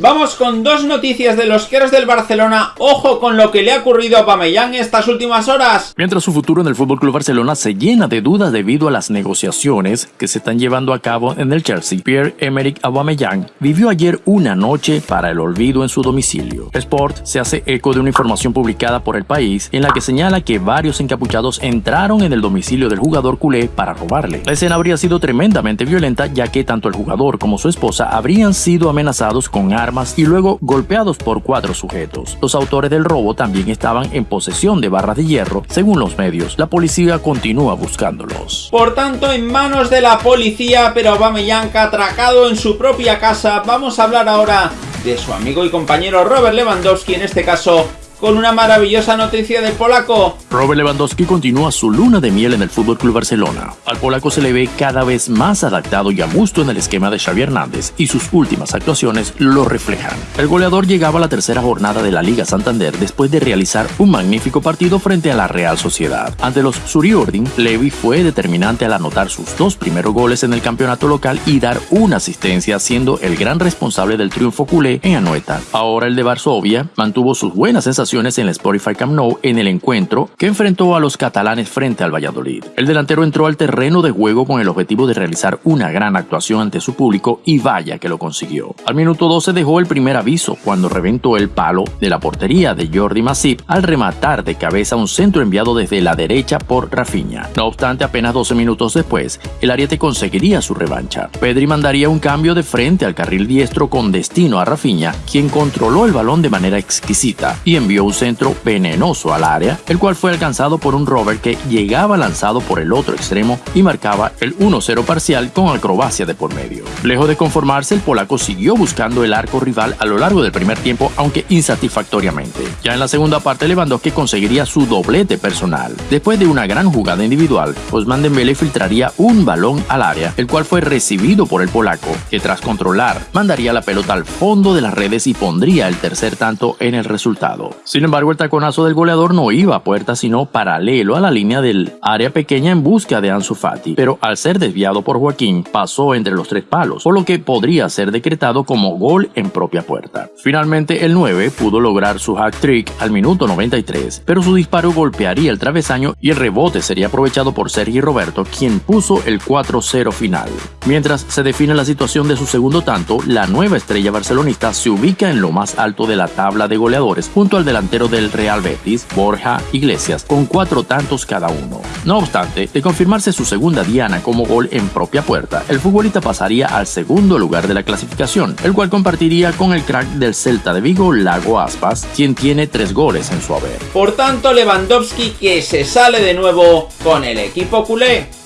Vamos con dos noticias de los queros del Barcelona. Ojo con lo que le ha ocurrido a Pamellán estas últimas horas. Mientras su futuro en el FC Barcelona se llena de dudas debido a las negociaciones que se están llevando a cabo en el Chelsea, Pierre-Emerick Aubameyang vivió ayer una noche para el olvido en su domicilio. Sport se hace eco de una información publicada por el país en la que señala que varios encapuchados entraron en el domicilio del jugador culé para robarle. La escena habría sido tremendamente violenta ya que tanto el jugador como su esposa habrían sido amenazados con armas y luego golpeados por cuatro sujetos. Los autores del robo también estaban en posesión de barras de hierro, según los medios. La policía continúa buscándolos. Por tanto, en manos de la policía, pero Aubameyang atracado en su propia casa. Vamos a hablar ahora de su amigo y compañero Robert Lewandowski, en este caso con una maravillosa noticia del polaco. Robert Lewandowski continúa su luna de miel en el Fútbol Club Barcelona. Al polaco se le ve cada vez más adaptado y a gusto en el esquema de Xavi Hernández y sus últimas actuaciones lo reflejan. El goleador llegaba a la tercera jornada de la Liga Santander después de realizar un magnífico partido frente a la Real Sociedad. Ante los Suriordin, Levi fue determinante al anotar sus dos primeros goles en el campeonato local y dar una asistencia siendo el gran responsable del triunfo culé en Anoeta. Ahora el de Varsovia mantuvo sus buenas sensaciones en el Spotify Camp Nou en el encuentro que enfrentó a los catalanes frente al Valladolid. El delantero entró al terreno de juego con el objetivo de realizar una gran actuación ante su público y vaya que lo consiguió. Al minuto 12 dejó el primer aviso cuando reventó el palo de la portería de Jordi Masip al rematar de cabeza un centro enviado desde la derecha por Rafinha. No obstante, apenas 12 minutos después, el Ariete conseguiría su revancha. Pedri mandaría un cambio de frente al carril diestro con destino a Rafinha, quien controló el balón de manera exquisita y envió un centro venenoso al área, el cual fue alcanzado por un Robert que llegaba lanzado por el otro extremo y marcaba el 1-0 parcial con acrobacia de por medio. Lejos de conformarse, el polaco siguió buscando el arco rival a lo largo del primer tiempo, aunque insatisfactoriamente. Ya en la segunda parte, Lewandowski conseguiría su doblete personal. Después de una gran jugada individual, Osman Dembele filtraría un balón al área, el cual fue recibido por el polaco, que tras controlar, mandaría la pelota al fondo de las redes y pondría el tercer tanto en el resultado. Sin embargo, el taconazo del goleador no iba a puerta, sino paralelo a la línea del área pequeña en busca de Ansu Fati, pero al ser desviado por Joaquín, pasó entre los tres palos, por lo que podría ser decretado como gol en propia puerta. Finalmente, el 9 pudo lograr su hack trick al minuto 93, pero su disparo golpearía el travesaño y el rebote sería aprovechado por Sergi Roberto, quien puso el 4-0 final. Mientras se define la situación de su segundo tanto, la nueva estrella barcelonista se ubica en lo más alto de la tabla de goleadores, junto al delantero del Real Betis, Borja Iglesias, con cuatro tantos cada uno. No obstante, de confirmarse su segunda diana como gol en propia puerta, el futbolista pasaría al segundo lugar de la clasificación, el cual compartiría con el crack del Celta de Vigo, Lago Aspas, quien tiene tres goles en su haber. Por tanto, Lewandowski que se sale de nuevo con el equipo culé.